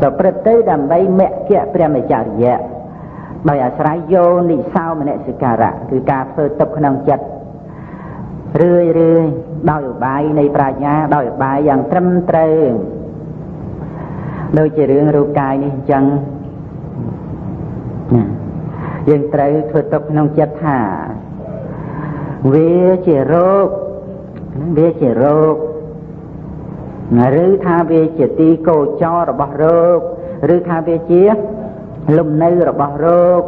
ប្រព្រឹត្តទៅដើម្បីមគ្គព្រះមច្ចរិយៈដោយអាស្រ័យយោនិសោមនសិការៈគឺការធ្វើទុកក្នុងចិត្តរឿយរឿយដោយឧបាយនៃប្រាជ្ញាដោយឧបាយយ៉ាងត្រឹមត្រូវដូចជារឿងរូបកាយនេះអញ្ចឹងណាយើងត្រូវធ្វើទុកក្នុងចិត្តថាវាជារោគវាជារោគ ឬថាវាជាទីកោចររបស់រោគឬថាវាជាលំនៅរបស់រោគ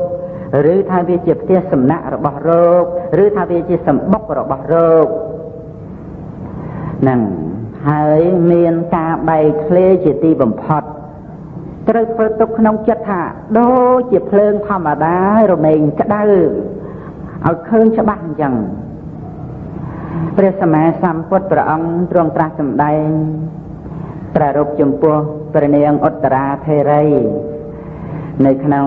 ឬថាវាជាផ្ទះសំណាក់របស់រោគឬថាវាជាសម្បុករបស់រោគហ្នឹងហើយមានការបែកធ្លាយជាទីបំផុតត្រូវធ្វើទុកក្នុងចិត្តថាដូចជាភ្លើងធម្មតារមែងក្តៅឲ្យឃើញច្បាស់អញ្ចឹង ព្រះសម្មាសម្ពុទ្ធព្រះអង្គទ្រង់ត្រាស់សម្ដែងប្រារព្ធចំពោះព្រះនាងឧត្តរាធេរី នៅក្នុង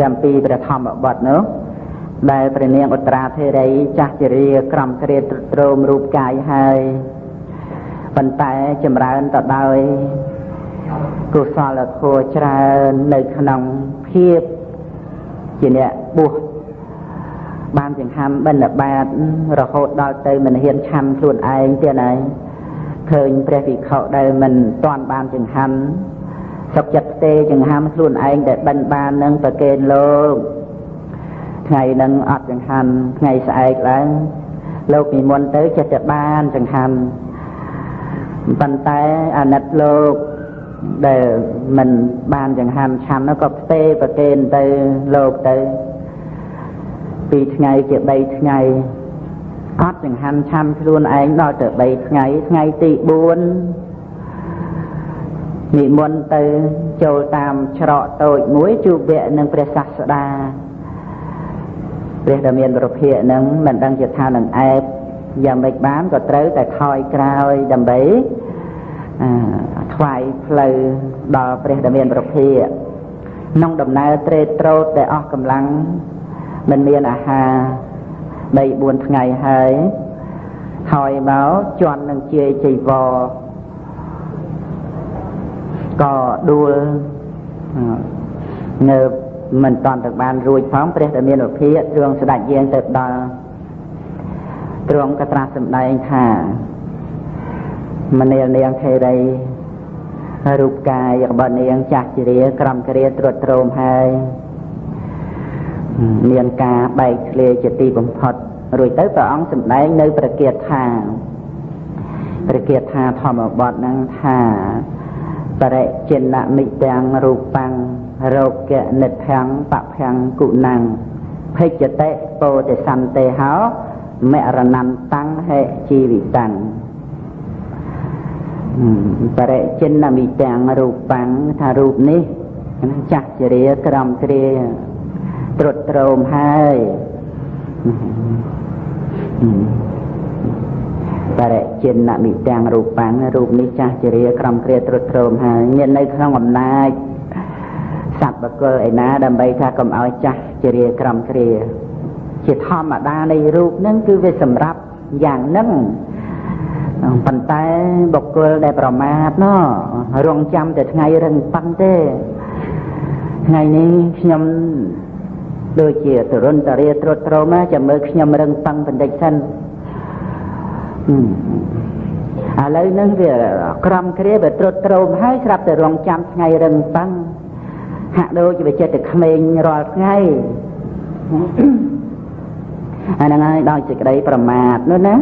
កម្មពីព្រះធម្មបទនោះដែលព្រះនាងឧត្តរាធេរីចាស់ជារាក្រំគ្រាទ្រុឌ្រោមរូបកាយហើយប៉ុន្តែចម្រើនទៅដោយកុសលធម៌ច្រើននៅក្នុងភាពជាអ្នកបួស បានចង្ហាន់បិណ្ឌបាតរហូតដល់ទៅមិនហ៊ានឆាន់ខ្លួនឯងទៀតហើយឃើញព្រះវិខដែលមិនតាន់បានចង្ហាន់សុខចិត្តផ្ទេចង្ហាន់ខ្លួនឯងដែលបិណ្ឌបាននឹងប្រកេនលោកថ្ងៃនឹងអត់ចង្ហាន់ថ្ងៃស្អែកឡើងលោកនិមន្តទៅចិត្តតែបានចង្ហាន់ប៉ុន្តែអាណិតលោកដែលមិនបានចង្ហាន់ឆាន់នោះក៏ផ្ទេប្រកេនទៅលោកទៅ ពីថ្ងៃជា3ថ្ងៃអត់ចង្ហាន់ឆាន់ខ្លួនឯងដល់ទៅ3ថ្ងៃថ្ងៃទី4និមន្តទៅចូលតាមច្រកតូចមួយជួបវគ្គនឹងព្រះសាស្តាព្រះដែលមានប្រភិយនឹងមិនដឹងជាថានឹងអែបយ៉ាងម៉េចបានក៏ត្រូវតែខ້ອຍក្រោយដើម្បីថ្វាយផ្លូវដល់ព្រះដែលមានប្រភិយក្នុងដំណើរត្រេតត្រោតដែលអស់កម្លាំង មិនមានអាហារ3 4ថ្ងៃហើយហើយមកជន់នឹងជាចៃវរក៏ដួលនៅមិនតាន់ទៅបានរួចផងព្រះដែលមានវិភាកទ្រង់ស្ដេចយាងទៅដល់ទ្រង់ក៏ត្រាស់សម្ដែងថាមនាលនាងថេរីរូបកាយរបស់នាងចាស់ជារាក្រំគ្រាត្រួតត្រោមហើយ មានការបែកធ្លាយជាទីបំផុតរួចទៅព្រះអង្គសម្ដែងនៅព្រះគាថាព្រះគាថាធម្មបទនឹងថាបរិចិនមិទាំងរូបង្រោគនិភ័ងបភ័ងគុណังភេចតិពោតិសន្តេហោមរណន្តੰហេជីវិតੰបរិចិនមិទាំងរូបង្ថារូបនេះចាស់ជារាក្រំគ្រា ត្រុតត្រោមហើយបរិចិនមិទាំងរូបាំងរូបនេះចាស់ជារាក្រំគ្រាត្រុតត្រោមហើយមាននៅក្នុងអំណាចសត្វបកុលឯណាដើម្បីថាកុំឲ្យចាស់ជារាក្រំគ្រា ជាធម្មតានៃរូបហ្នឹងគឺវាសម្រាប់យ៉ាងហ្នឹងប៉ុន្តែបុគ្គលដែលប្រមាទណោះរងចាំតែថ្ងៃរឹងប៉ាន់ទេថ្ងៃនេះខ្ញុំ ដូចជាទរុនតរាត្រុតត្រោមចាំមើលខ្ញុំរឹងប៉ឹងបន្តិចសិនឥឡូវហ្នឹងវាក្រំគ្រាវាត្រុតត្រោមហើយស្រាប់តែរងចាំថ្ងៃរឹងប៉ឹងហាក់ដូចជាវាចិត្តតែក្មេងរាល់ថ្ងៃអាហ្នឹងហើយដោយសេចក្តីប្រមាទនោះណា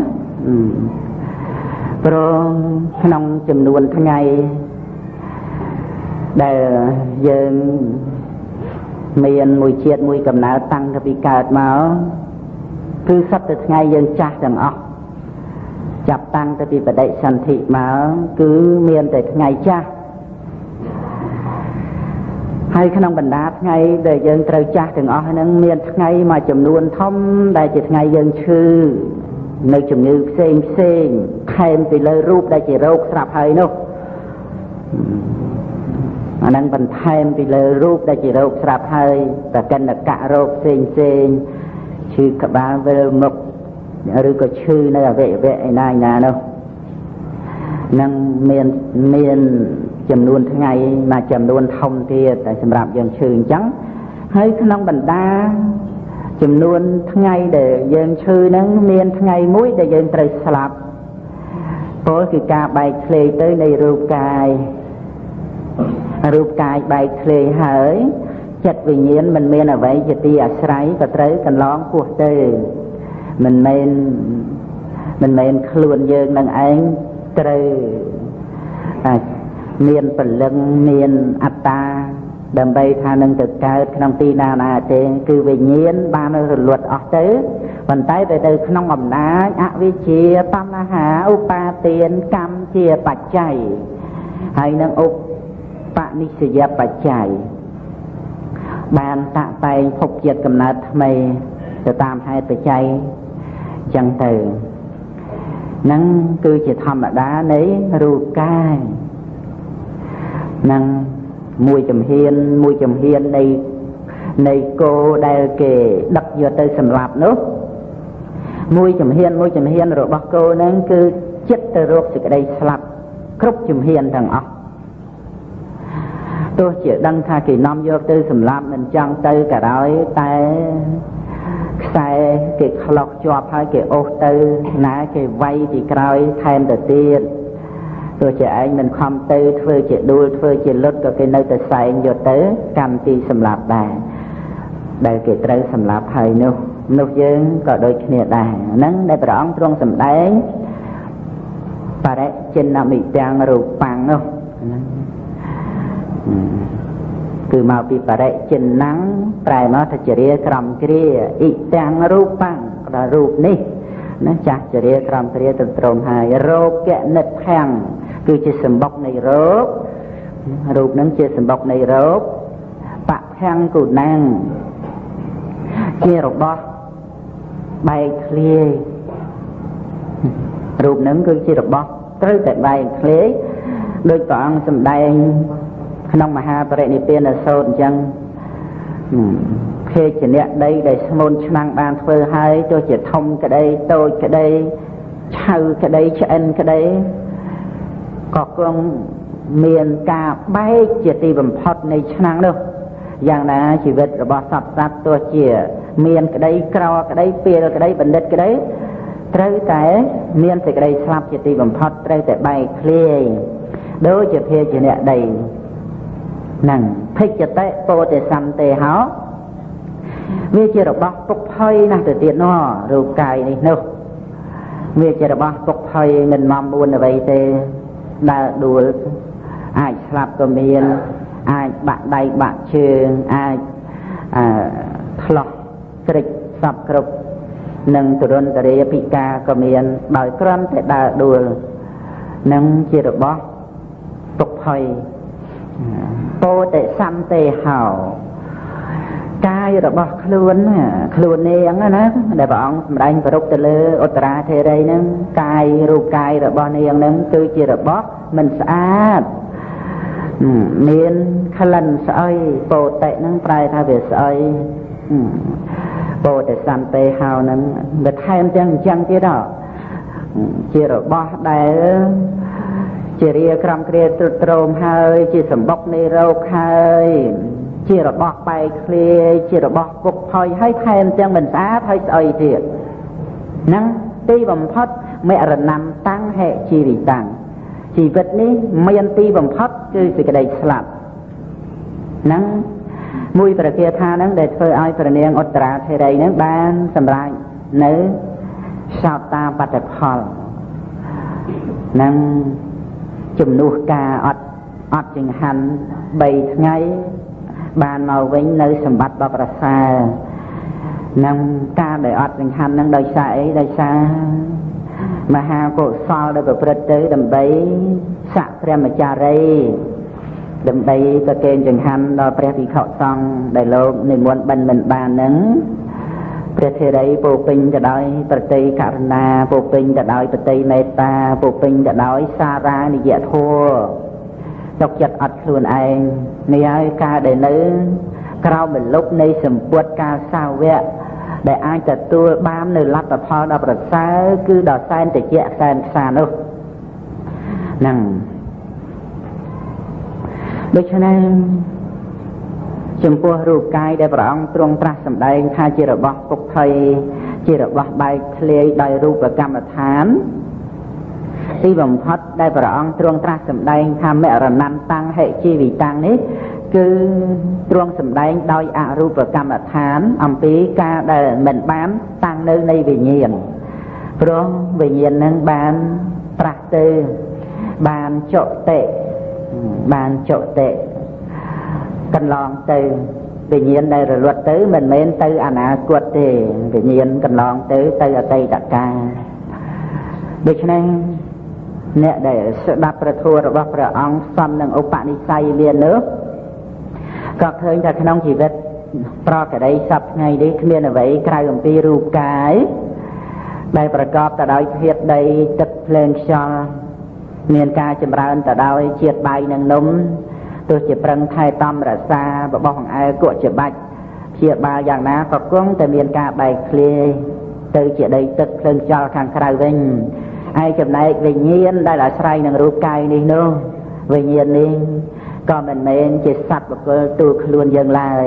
ព្រោះក្នុងចំនួនថ្ងៃដែលយើង មានមួយជាតិមួយកំណើតតាំងពីកើតមកគឺសត្វតែថ្ងៃយើងចាស់ទាំងអស់ចាប់តាំងទៅពីបដិសន្ធិមកគឺមានតែថ្ងៃចាស់ហើយក្នុងបណ្ដាថ្ងៃដែលយើងត្រូវចាស់ទាំងអស់ហ្នឹងមានថ្ងៃមួយចំនួនធំដែលជាថ្ងៃយើងឈឺនៅជំងឺផ្សេងផ្សេងខែមពីលើរូបដែលជារោគស្រាប់ហើយនោះ អានឹងបន្ថែមពីលើរូបដែលជារោគស្រាប់ហើយតកិនកៈរោគផ្សេងផ្សេងឈឺក្បាលវិលមុខឬក៏ឈឺនៅអវយវៈឯណាឯណានោះនឹងមានមានចំនួនថ្ងៃមួយចំនួនធំទៀតតែសម្រាប់យើងឈឺអញ្ចឹងហើយក្នុងបណ្ដាចំនួនថ្ងៃដែលយើងឈឺហ្នឹងមានថ្ងៃមួយដែលយើងត្រូវស្លាប់ពលគឺការបែកធ្លាយទៅនៃរូបកាយ រូបកាយបែកធ្លាយហើយចិត្តវិញ្ញាណមិនមានអ្វីជាទីអាស្រ័យក៏ត្រូវកន្លងពោះទៅមិនមែនមិនមែនខ្លួនយើងនឹងឯងត្រូវមានពលឹងមានអត្តាដើម្បីថានឹងទៅកើតក្នុងទីណាណាទេគឺវិញ្ញាណបានរលត់អស់ទៅប៉ុន្តែទៅទៅក្នុងអំណាចអវិជ្ជាបញ្ហាឧបាទានកម្មជាបច្ច័យហើយនឹងឧប និស្សយបច្ច័យបានតាក់តែងភពជាតិកំណើតថ្មីទៅតាមហេតុបច្ច័យចឹងទៅនឹងគឺជាធម្មតានៃរូបកាយនឹងមួយចំហៀនមួយចំហៀននៃនៃគោដែលគេដឹកយកទៅសម្លាប់នោះមួយចំហៀនមួយចំហៀនរបស់គោហ្នឹងគឺចិត្តទៅរកសេចក្តីស្លាប់គ្រប់ចំហៀនទាំងអស់ ទោះជាដឹងថាគេនាំយកទៅសម្លាប់មិនចង់ទៅក៏ដោយតែខ្សែគេខ្លុកជាប់ហើយគេអូសទៅណាគេវាយពីក្រោយថែមទៅទៀតទោះជាឯងមិនខំទៅធ្វើជាដួលធ្វើជាលុតក៏គេនៅតែសែងយកទៅកម្មទីសម្លាប់ដែរដែលគេត្រូវសម្លាប់ហើយនោះនោះយើងក៏ដូចគ្នាដែរហ្នឹងដែលព្រះអង្គទ្រង់សម្ដែងបរិចិនមិទាំងរូបាំងនោះ គឺមកពីបរិចិនណាំងប្រែមកថាចរិយាក្រំគ្រាអ៊ីទាំងរូបាំងដល់រូបនេះណាចាស់ចរិយាក្រំគ្រាទៅត្រង់ហើយរោគនិតខាំងគឺជាសម្បុកនៃរោគរូបនឹងជាសម្បុកនៃរោគបខាំងគូណាំងជារបស់បែកធ្លាយរូបនឹងគឺជារបស់ត្រូវតែបែកធ្លាយដោយព្រះអង្គសម្ដែង ក្នុងមហាបរិនិព្វានសូត្រអញ្ចឹងភេជ្ជៈដីដែលស្មូនឆ្នាំងបានធ្វើហើយទោះជាធំក្តីតូចក្តីឆៅក្តីឆ្អិនក្តីក៏គង់មានការបែកជាទីបំផុតនៃឆ្នាំងនោះយ៉ាងណាជីវិតរបស់សត្វសត្វទោះជា មានក្តីក្រក្តីពេលក្តីបណ្ឌិតក្តីត្រូវតែមានសេចក្តីស្លាប់ជាទីបំផុតត្រូវតែបែកធ្លាយដូចជាភាជាអ្នកដី នឹងភិច្ចតិពោទេសន្តិហោវាជារបស់ពុកផុយណាស់ទៅទៀតណរូបកាយនេះនោះវាជារបស់ពុកផុយមិនមមួនអ្វីទេដើរដួលអាចស្លាប់ក៏មានអាចបាក់ដៃបាក់ជើងអាចអឺឆ្លោះក្រិចសពគ្រប់និងទរន្តរាពិការក៏មានដោយគ្រាន់តែដើរដួលនឹងជារបស់ទុកភ័យ ពោតិសន្តិហោកាយរបស់ខ្លួនខ្លួននាងណាដែលព្រះអង្គសម្ដែងប្រុកទៅលើឧត្តរាធេរីហ្នឹងកាយរូបកាយរបស់នាងហ្នឹងគឺជារបស់មិនស្អាតមានក្លិនស្អុយពោតិហ្នឹងប្រែថាវាស្អុយពោតិសន្តិហោហ្នឹងវាថែមទាំងអញ្ចឹងទៀតជារបស់ដែល ជារាក្រំគ្រាទ្រុឌទ្រោមហើយ ជាសម្បុកនៃរោគហើយជារបស់បែកឃ្លាយជារបស់ពុកផុយហើយថែមទាំងមិនស្អាតហើយស្អុយទៀតហ្នឹងទីបំផុតមរណំតាំងហេជីវិតាំងជីវិតនេះមានទីបំផុតគឺសេចក្តីស្លាប់ហ្នឹងមួយប្រគាថាហ្នឹងដែលធ្វើឲ្យព្រះនាងឧត្តរាធិរីហ្នឹងបានសម្រេចនៅសោតាបត្តផលនឹង ជំនួសការអត់អត់ចង្ហាន់3ថ្ងៃបានមកវិញនៅសម្បត្តិដ៏ប្រសើរនឹងការដែលអត់ចង្ហាន់នឹងដោយសារអីដោយសារមហាកុសលដែលប្រព្រឹត្តទៅដើម្បីស័កព្រះមចារីដើម្បីប្រគេនចង្ហាន់ដល់ព្រះភិក្ខុសង្ឃដែលលោកនិមន្តបិណ្ឌមិនបាននឹង ព្រះធេរីពោពេញទៅដោយប្រតិករុណាពោពេញទៅដោយប្រតិមេត្តាពោពេញទៅដោយសារានិយធម៌ទុកចិត្តអត់ខ្លួនឯងនេះហើយការដែលនៅក្រោមមលុបនៃសម្ពុតការសាវកដែលអាចទទួលបាននៅលទ្ធផលដ៏ប្រសើរគឺដល់សែនតិចសែនខ្សានោះហ្នឹងដូច្នេះ ចំពោះរូបកាយដែលព្រះអង្គទ្រង់ត្រាស់សម្ដែងថាជារបស់ពុកភ័យជារបស់បែកធ្លាយដោយរូបកម្មដ្ឋានទីបំផុតដែលព្រះអង្គទ្រង់ត្រាស់សម្ដែងថាមរណន្តੰហិជីវិតាំងនេះគឺទ្រង់សម្ដែងដោយអរូបកម្មដ្ឋានអំពីការដែលមិនបានតាំងនៅនៃវិញ្ញាណព្រោះវិញ្ញាណនឹងបានប្រាស់ទៅបានចុតិបានចុតិ កន្លងទៅវិញ្ញាណដែលរលត់ទៅមិនមែនទៅអនាគតទេវិញ្ញាណកន្លងទៅទៅអតីតកាលដូច្នេះអ្នកដែលស្ដាប់ព្រះធម៌របស់ព្រះអង្គសំនឹងឧបនិស្ស័យមាននោះក៏ឃើញថាក្នុងជីវិតប្រកដីសពថ្ងៃនេះគ្មានអ្វីក្រៅអំពីរូបកាយដែលប្រកបទៅដោយធាតុដីទឹកភ្លើងខ្យល់មានការចម្រើនទៅដោយជាតិបាយនិងនំ ទោះជាប្រឹងថែតំរក្សាបបោះអង្អែលគក់ជាបាច់ព្យាបាលយ៉ាងណាក៏គង់តែមានការបែកធ្លាយទៅជាដីទឹកភ្លើងខ្យល់ខាងក្រៅវិញឯចំណែកវិញ្ញាណដែលអាស្រ័យនឹងរូបកាយនេះនោះវិញ្ញាណនេះក៏មិនមែនជាសត្វបុគ្គលទូខ្លួនយើងឡើយ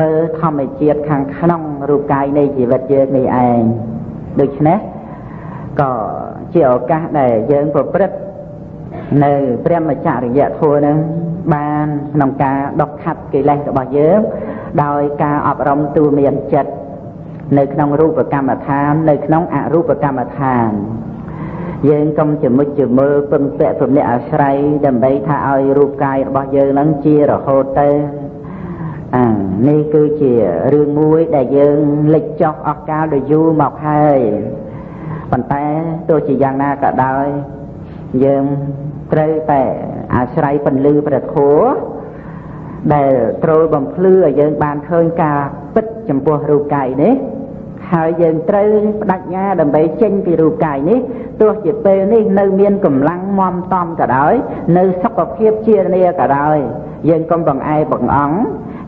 មើលធម្មជាតិខាងក្នុងរូបកាយនៃជីវិតយើងនេះឯងដូច្នេះក៏ជាឱកាសដែលយើងប្រព្រឹត្ត នៅព្រះមច្ចរិយធម៌នឹងបានក្នុងការដុសខាត់កិលេសរបស់យើងដោយការអប់រំទូមានចិត្តនៅក្នុងរូបកម្មដ្ឋាន នៅក្នុងអរូបកម្មដ្ឋាន យើងកុំជាមុជជាមើលពឹងពាក់ព្រមអ្នកអាស្រ័យដើម្បីថាឲ្យរូបកាយរបស់យើងនឹងជារហូតទៅអានេះគឺជារឿងមួយដែលយើងលិចចោះអស់កាលដ៏យូរមកហើយប៉ុន្តែទោះជាយ៉ាងណាក៏ដោយយើង ត្រូវតែអាស្រ័យពន្លឺព្រះធម៌ដែលត្រូវបំភ្លឺឲ្យយើងបានឃើញការពិតចំពោះរូបកាយនេះហើយយើងត្រូវបដិញ្ញាដើម្បីចេញពីរូបកាយនេះទោះជាពេលនេះនៅមានកម្លាំងមមតំក៏ដោយនៅសុខភាពជានីក៏ដោយយើងកុំបង្អែបង្អង់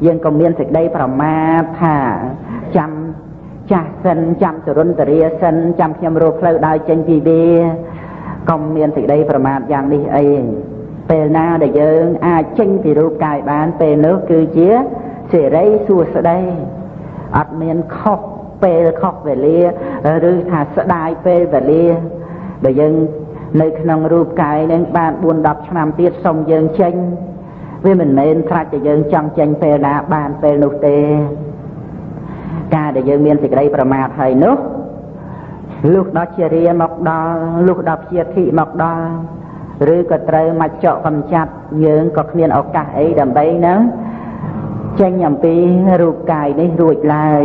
យើងក៏មានសេចក្តីប្រមាទថាចាំចាស់សិនចាំទរុនតរាសិនចាំខ្ញុំរស់ផ្លូវដើរចេញពីវា កុំមានសេចក្តីប្រមាទយ៉ាងនេះអីពេលណាដែលយើងអាចចេញពីរូបកាយបានពេលនោះគឺជាសេរីសួស្តីអត់មានខុសពេលខុសវេលាឬថាស្ដាយពេលវេលាបើយើងនៅក្នុងរូបកាយនឹងបាន4 10ឆ្នាំទៀតសុំយើងចេញវាមិនមែនត្រាច់តែយើងចង់ចេញពេលណាបានពេលនោះទេ ការដែលយើងមានសេចក្តីប្រមាទហើយនោះ លុះដល់ជារាមកដល់លុះដល់ជាធិមកដល់ឬក៏ត្រូវមកចកកំចាត់យើងក៏គ្មានឱកាសអីដើម្បីនឹងចេញអំពីរូបកាយនេះរួចឡើយ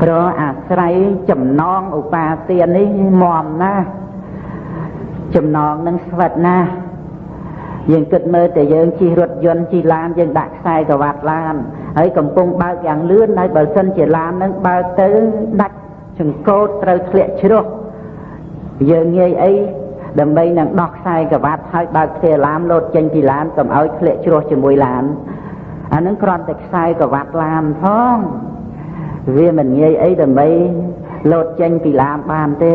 ព្រោះអាស្រ័យចំណងឧបាទាននេះមមណាស់ចំណងនឹងស្វិតណាស់យើងគិតមើលតែយើងជិះរថយន្តជិះឡានយើងដាក់ខ្សែក្រវ៉ាត់ឡានហើយកំពុងបើកយ៉ាងលឿនហើយបើសិនជាឡាននឹងបើកទៅដាច់ ចង្កូតត្រូវធ្លាក់ជ្រោះយើងងាយអីដើម្បីនឹងដោះខ្សែក្រវ៉ាត់ហើយបើកទ្វារឡានលោតចេញពីឡានកុំឲ្យធ្លាក់ជ្រោះជាមួយឡានអានឹងគ្រាន់តែខ្សែក្រវ៉ាត់ឡានផងវាមិនងាយអីដើម្បីលោតចេញពីឡានបានទេ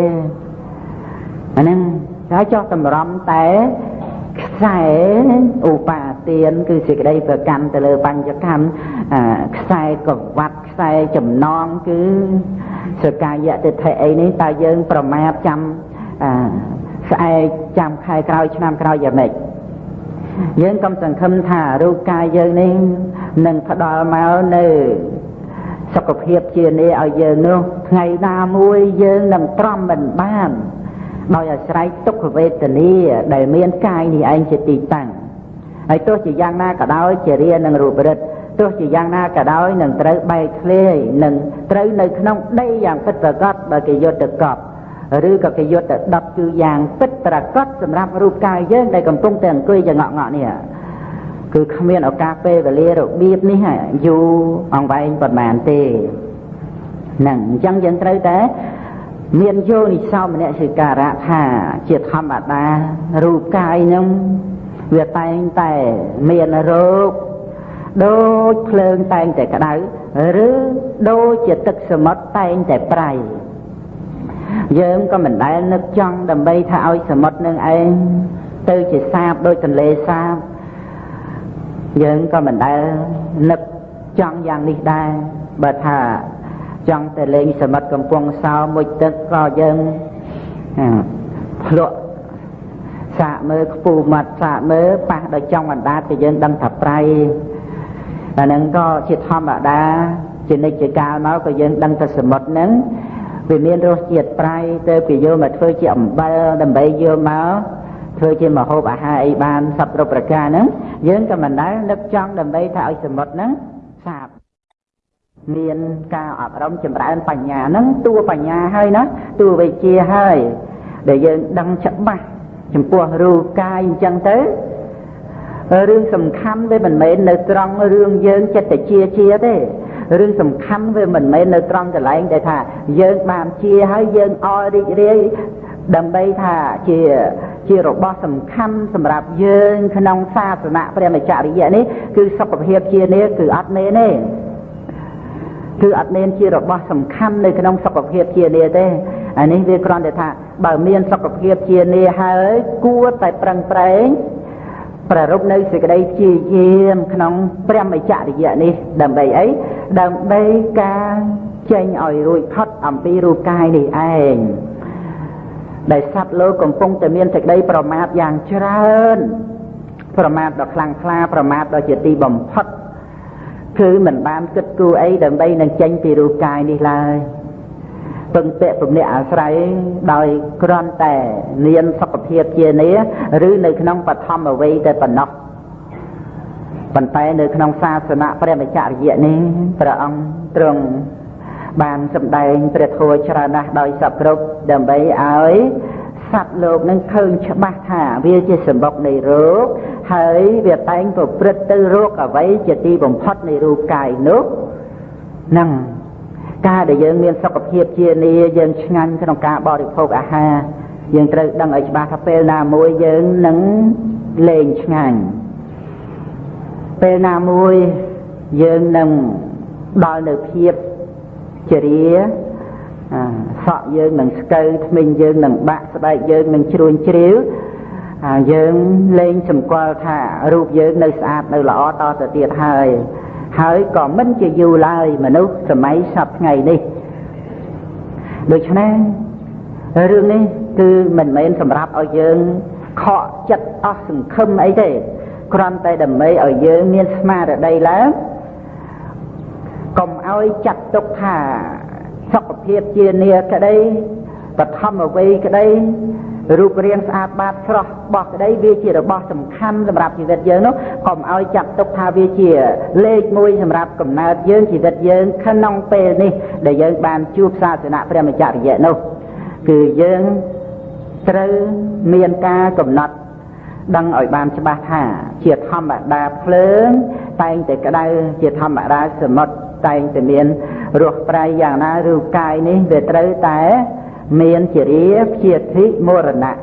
អានឹងហើយចោះតម្រំតែខ្សែឧបាទានគឺសេចក្តីប្រកាន់ទៅលើបញ្ចកម្មខ្សែកវ៉ាត់ខ្សែចំណងគឺ សកាយតិថិអីនេះតើយើងប្រមាថចាំស្អែកចាំខែក្រោយឆ្នាំក្រោយយ៉ាងម៉េចយើងកុំសង្ឃឹមថារូបកាយយើងនេះនឹងផ្ដល់មកនៅសុខភាពជានេះឲ្យយើងនោះថ្ងៃណាមួយយើងនឹងទ្រាំមិនបានដោយអាស្រ័យទុក្ខវេទនាដែលមានកាយនេះឯងជាទីតាំងហើយទោះជាយ៉ាងណាក៏ដោយជារានឹងរូបរិទ្ធ ទោះជាយ៉ាងណាក៏ដោយនឹងត្រូវបែកធ្លាយនឹងត្រូវនៅក្នុងដីយ៉ាងពិតប្រាកដបើគេយកទៅកប់ឬក៏គេយកទៅដុតគឺយ៉ាងពិតប្រាកដសម្រាប់រូបកាយយើងដែលកំពុងតែអង្គុយចងក់ងក់នេះគឺគ្មានឱកាសពេលវេលារបៀបនេះយូរអង្វែងប៉ុន្មានទេហ្នឹងអញ្ចឹងយើងត្រូវតែមានយោនិសោមនសិការៈថាជាធម្មតារូបកាយនឹងវាតែងតែមានរោគ ដូចភ្លើងតែងតែក្តៅឬដូចជាទឹកសមុទ្រតែងតែប្រៃយើងក៏មិនដែលនឹកចង់ដើម្បីថាឲ្យសមុទ្រនឹងឯងទៅជាសាបដូចទន្លេសាបយើងក៏មិនដែលនឹកចង់យ៉ាងនេះដែរបើថាចង់តែលេងសមិទ្ធកំពង់សោមួយទឹកក៏យើងភ្លក់សាកមើលខ្ពូមាត់សាកមើលប៉ះដល់ចង់អណ្ដាតក៏យើងដឹងថាប្រៃ តែនឹងក៏ជាធម្មតាជានិច្ចកាលមកក៏យើងដឹងថាសមុទ្រហ្នឹងវាមានរសជាតិប្រៃទៅគេយកមកធ្វើជាអំបិលដើម្បីយកមកធ្វើជាម្ហូបអាហារអីបានសពគ្រប់ប្រការហ្នឹងយើងក៏មិនដែលនឹកចង់ដើម្បីថាឲ្យសមុទ្រហ្នឹងសាបមានការអប់រំចម្រើនបញ្ញាហ្នឹងតួបញ្ញាហើយណាតួវិជ្ជាហើយដែលយើងដឹងច្បាស់ចំពោះរូបកាយអញ្ចឹងទៅ រឿងសំខាន់វាមិនមែននៅត្រង់រឿងយើងចិត្តជាជាទេរឿងសំខាន់វាមិនមែននៅត្រង់កន្លែងដែលថាយើងបានជាហើយយើងអររីករាយដើម្បីថាជាជារបស់សំខាន់សម្រាប់យើងក្នុងសាសនាព្រះមច្ចរិយៈនេះគឺសុខភាពជានេះគឺអត់មែនទេគឺអត់មានជារបស់សំខាន់នៅក្នុងសុខភាពជានេះទេអានេះវាគ្រាន់តែថាបើមានសុខភាពជានេះហើយគួរតែប្រឹងប្រែង ប្រារព្ធនៅសេចក្តីព្យាយាមក្នុងព្រះមច្ចរិយៈនេះដើម្បីអីដើម្បីការចេញឲ្យរួចផុតអំពីរូបកាយនេះឯងដែលសត្វលោកកំពុងតែមានសេចក្តីប្រមាទយ៉ាងច្រើនប្រមាទដ៏ខ្លាំងក្លាប្រមាទដ៏ជាទីបំផុតគឺមិនបានគិតគូរអីដើម្បីនឹងចេញពីរូបកាយនេះឡើយ ពឹងពាក់ពំនាក់អាស្រ័យដោយគ្រាន់តែមានសុខភាពជានេះឬនៅក្នុងបឋមអ្វីតែប៉ុណ្ណោះប៉ុន្តែនៅក្នុងសាសនាព្រះមច្ចរិយៈនេះព្រះអង្គទ្រង់បានសម្ដែងព្រះធម៌ច្រើនណាស់ដោយសពគ្រប់ដើម្បីឲ្យសត្វលោកនឹងឃើញច្បាស់ថាវាជាសម្បុកនៃរោគហើយវាតែងប្រព្រឹត្តទៅរោគអ្វីជាទីបំផុតនៃរូបកាយនោះនឹង ការដែលយើងមានសុខភាពជានីយើងឆ្ងាញ់ក្នុងការបរិភោគអាហារយើងត្រូវដឹងឲ្យច្បាស់ថាពេលណាមួយយើងនឹងលេងឆ្ងាញ់ពេលណាមួយយើងនឹងដល់នៅភាពជារាសក់យើងនឹងស្កូវធ្មេញយើងនឹងបាក់ស្បែកយើងនឹងជ្រួញជ្រាវយើងលែងសម្គាល់ថារូបយើងនៅស្អាតនៅល្អតទៅទៀតហើយ ហើយក៏មិនជាយូរឡើយមនុស្សសម័យសពថ្ងៃនេះដូច្នេះរឿងនេះគឺមិនមែនសម្រាប់ឲ្យយើងខកចិត្តអស់សង្ឃឹមអីទេគ្រាន់តែដើម្បីឲ្យយើងមានស្មារតីឡើងកុំឲ្យចាត់ទុកថាសុខភាពជានាក្តី បឋមអ្វីក្តីរូបរាងស្អាតបាតស្រស់បោះក្តីវាជារបស់សំខាន់សម្រាប់ជីវិតយើងនោះកុំឲ្យចាត់ទុកថាវាជាលេខមួយសម្រាប់កំណើតយើងជីវិតយើងក្នុងពេលនេះដែលយើងបានជួបសាសនាព្រះមច្ចរិយៈនោះគឺយើងត្រូវមានការកំណត់ដឹងឲ្យបានច្បាស់ថា ជាធម្មតាភ្លើង តែងតែក្តៅជាធម្មតាសមុទ្រតែងតែមានរស់ប្រៃយ៉ាងណារូបកាយនេះវាត្រូវតែ មានជារាព្យាធិមរណៈ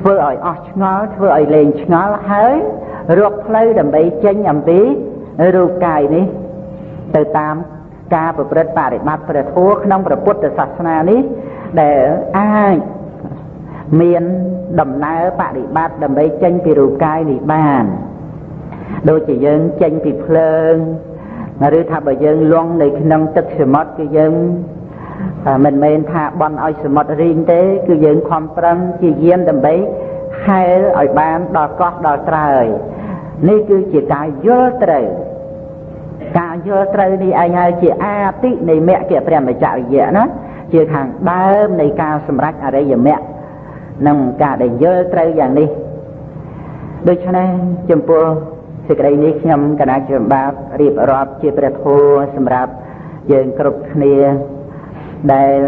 ធ្វើឲ្យអស់ឆ្ងល់ធ្វើឲ្យលែងឆ្ងល់ហើយរកផ្លូវដើម្បីចេញអំពីរូបកាយនេះ ទៅតាមការប្រព្រឹត្តបរិបត្តិព្រះធម៌ក្នុងព្រះពុទ្ធសាសនានេះ ដែលអាចមានដំណើរបរិបត្តិដើម្បីចេញពីរូបកាយនេះបានដូចជាយើងចេញពីភ្លើងឬថាបើយើងលងនៅក្នុងទឹកសមុទ្រគឺយើង មិនមែនថាបន់ឲ្យសមុទ្ររីងទេ គឺយើងខំប្រឹងជាយាមដើម្បីហែលឲ្យបានដល់កោះដល់ត្រើយនេះគឺជាការយល់ត្រូវការយល់ត្រូវនេះឯងហើយជាអាទិនៃមគ្គព្រះមច្ចរិយៈណាជាខាងដើមនៃការសម្រេចអរិយមគ្គនិងការដែលយល់ត្រូវយ៉ាងនេះដូច្នេះចំពោះសេចក្តីនេះខ្ញុំគណៈជាបាបរៀបរាប់ជាព្រះធម៌សម្រាប់យើងគ្រប់គ្នា ដែល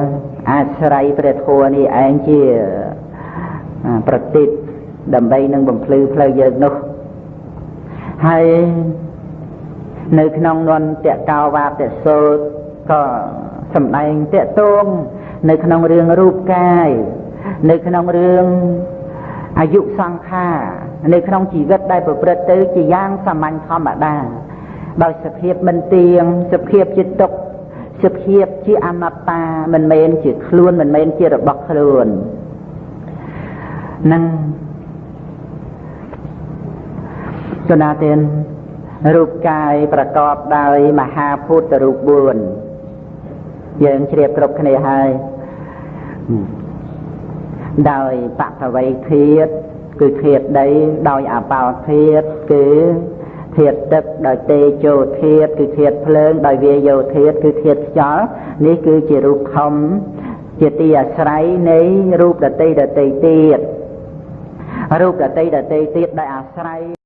អាស្រ័យព្រះធម៌នេះឯងជាប្រតិបដើម្បីនឹងបំភ្លឺផ្លូវយើងនោះហើយនៅក្នុងនន្តកោវាទសោតក៏សម្ដែងតកតងនៅក្នុងរឿងរូបកាយនៅក្នុងរឿងអាយុសង្ខារនៅក្នុងជីវិតដែលប្រព្រឹត្តទៅជាយ៉ាងសាមញ្ញធម្មតាដោយសភាពមិនទៀងសភាពជាទុក្ខ ជាភាពជាអនត្តាមិនមែនជាខ្លួនមិនមែនជារបស់ខ្លួននឹងចណាទានរូបកាយប្រកបដោយមហាភូតរូប4យើងជ្រាបគ្រប់គ្នាហើយដោយបពវ័យធាតគឺធាតដីដោយអបោធាតគឺ ធាតទឹកដោយទេជោធាតគឺធាតភ្លើងដោយវាយោធាតគឺធាតខ្យល់នេះគឺជារូបធំជាទីអាស្រ័យនៃរូបដតីដតីទៀតរូបដតីដតីទៀតដោយអាស្រ័យ